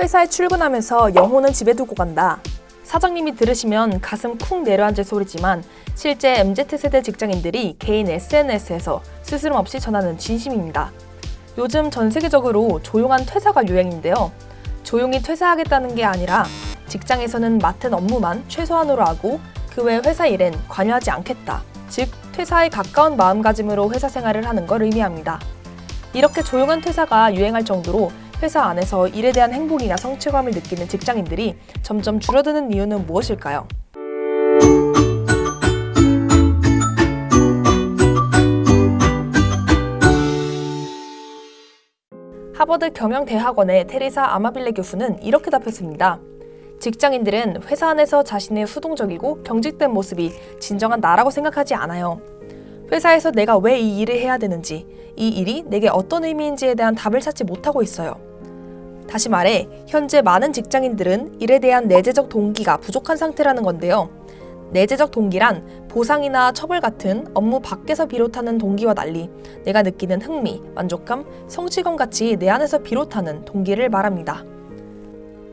회사에 출근하면서 영혼은 집에 두고 간다. 사장님이 들으시면 가슴 쿵 내려앉을 소리지만 실제 MZ세대 직장인들이 개인 SNS에서 스스럼 없이 전하는 진심입니다. 요즘 전 세계적으로 조용한 퇴사가 유행인데요. 조용히 퇴사하겠다는 게 아니라 직장에서는 맡은 업무만 최소한으로 하고 그 외 회사 일엔 관여하지 않겠다. 즉, 퇴사에 가까운 마음가짐으로 회사 생활을 하는 걸 의미합니다. 이렇게 조용한 퇴사가 유행할 정도로 회사 안에서 일에 대한 행복이나 성취감을 느끼는 직장인들이 점점 줄어드는 이유는 무엇일까요? 하버드 경영대학원의 테리사 아마빌레 교수는 이렇게 답했습니다. 직장인들은 회사 안에서 자신의 수동적이고 경직된 모습이 진정한 나라고 생각하지 않아요. 회사에서 내가 왜 이 일을 해야 되는지, 이 일이 내게 어떤 의미인지에 대한 답을 찾지 못하고 있어요. 다시 말해, 현재 많은 직장인들은 일에 대한 내재적 동기가 부족한 상태라는 건데요. 내재적 동기란 보상이나 처벌 같은 업무 밖에서 비롯하는 동기와 달리 내가 느끼는 흥미, 만족감, 성취감 같이 내 안에서 비롯하는 동기를 말합니다.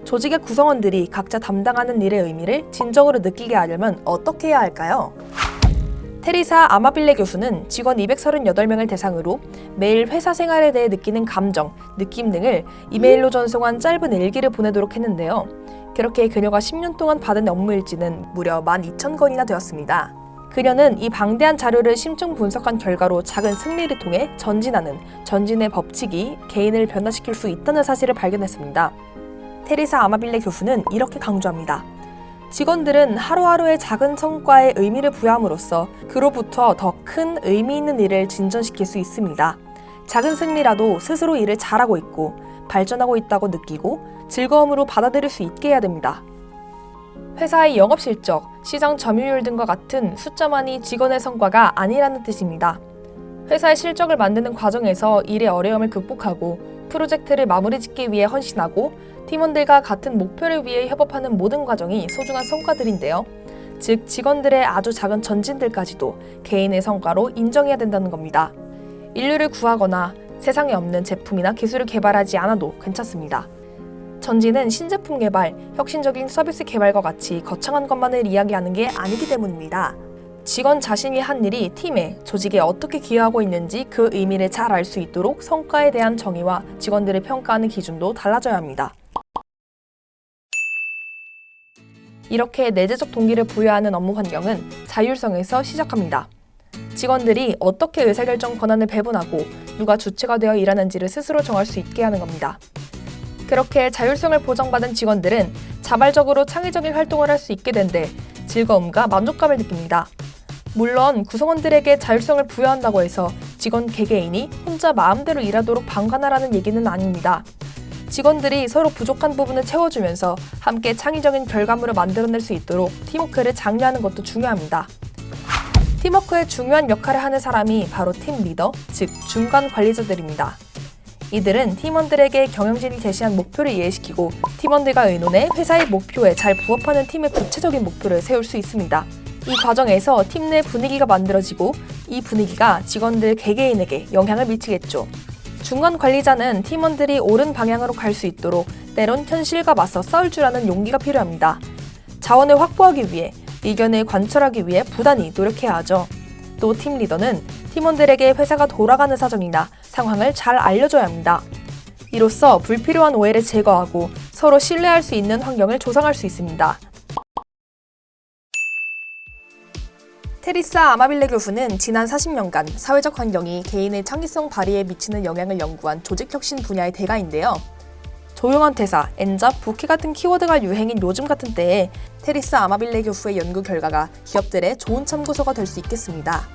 조직의 구성원들이 각자 담당하는 일의 의미를 진정으로 느끼게 하려면 어떻게 해야 할까요? 테리사 아마빌레 교수는 직원 238명을 대상으로 매일 회사 생활에 대해 느끼는 감정, 느낌 등을 이메일로 전송한 짧은 일기를 보내도록 했는데요. 그렇게 그녀가 10년 동안 받은 업무 일지는 무려 12,000건이나 되었습니다. 그녀는 이 방대한 자료를 심층 분석한 결과로 작은 승리를 통해 전진하는 전진의 법칙이 개인을 변화시킬 수 있다는 사실을 발견했습니다. 테리사 아마빌레 교수는 이렇게 강조합니다. 직원들은 하루하루의 작은 성과에 의미를 부여함으로써 그로부터 더 큰 의미 있는 일을 진전시킬 수 있습니다. 작은 승리라도 스스로 일을 잘하고 있고 발전하고 있다고 느끼고 즐거움으로 받아들일 수 있게 해야 됩니다. 회사의 영업 실적, 시장 점유율 등과 같은 숫자만이 직원의 성과가 아니라는 뜻입니다. 회사의 실적을 만드는 과정에서 일의 어려움을 극복하고 프로젝트를 마무리 짓기 위해 헌신하고 팀원들과 같은 목표를 위해 협업하는 모든 과정이 소중한 성과들인데요. 즉, 직원들의 아주 작은 전진들까지도 개인의 성과로 인정해야 된다는 겁니다. 인류를 구하거나 세상에 없는 제품이나 기술을 개발하지 않아도 괜찮습니다. 전진은 신제품 개발, 혁신적인 서비스 개발과 같이 거창한 것만을 이야기하는 게 아니기 때문입니다. 직원 자신이 한 일이 팀에, 조직에 어떻게 기여하고 있는지 그 의미를 잘 알 수 있도록 성과에 대한 정의와 직원들을 평가하는 기준도 달라져야 합니다. 이렇게 내재적 동기를 부여하는 업무 환경은 자율성에서 시작합니다. 직원들이 어떻게 의사결정 권한을 배분하고 누가 주체가 되어 일하는지를 스스로 정할 수 있게 하는 겁니다. 그렇게 자율성을 보장받은 직원들은 자발적으로 창의적인 활동을 할 수 있게 된데 즐거움과 만족감을 느낍니다. 물론 구성원들에게 자율성을 부여한다고 해서 직원 개개인이 혼자 마음대로 일하도록 방관하라는 얘기는 아닙니다. 직원들이 서로 부족한 부분을 채워주면서 함께 창의적인 결과물을 만들어낼 수 있도록 팀워크를 장려하는 것도 중요합니다. 팀워크에 중요한 역할을 하는 사람이 바로 팀 리더, 즉 중간 관리자들입니다. 이들은 팀원들에게 경영진이 제시한 목표를 이해시키고 팀원들과 의논해 회사의 목표에 잘 부합하는 팀의 구체적인 목표를 세울 수 있습니다. 이 과정에서 팀 내 분위기가 만들어지고 이 분위기가 직원들 개개인에게 영향을 미치겠죠. 중간 관리자는 팀원들이 옳은 방향으로 갈 수 있도록 때론 현실과 맞서 싸울 줄 아는 용기가 필요합니다. 자원을 확보하기 위해 의견을 관철하기 위해 부단히 노력해야 하죠. 또 팀 리더는 팀원들에게 회사가 돌아가는 사정이나 상황을 잘 알려줘야 합니다. 이로써 불필요한 오해를 제거하고 서로 신뢰할 수 있는 환경을 조성할 수 있습니다. 테리사 아마빌레 교수는 지난 40년간 사회적 환경이 개인의 창의성 발휘에 미치는 영향을 연구한 조직혁신 분야의 대가인데요. 조용한 퇴사, 엔잡, 부캐 같은 키워드가 유행인 요즘 같은 때에 테리사 아마빌레 교수의 연구 결과가 기업들의 좋은 참고서가 될 수 있겠습니다.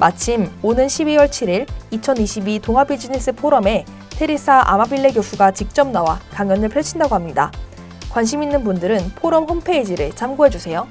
마침 오는 12월 7일 2022 동아비즈니스 포럼에 테리사 아마빌레 교수가 직접 나와 강연을 펼친다고 합니다. 관심 있는 분들은 포럼 홈페이지를 참고해주세요.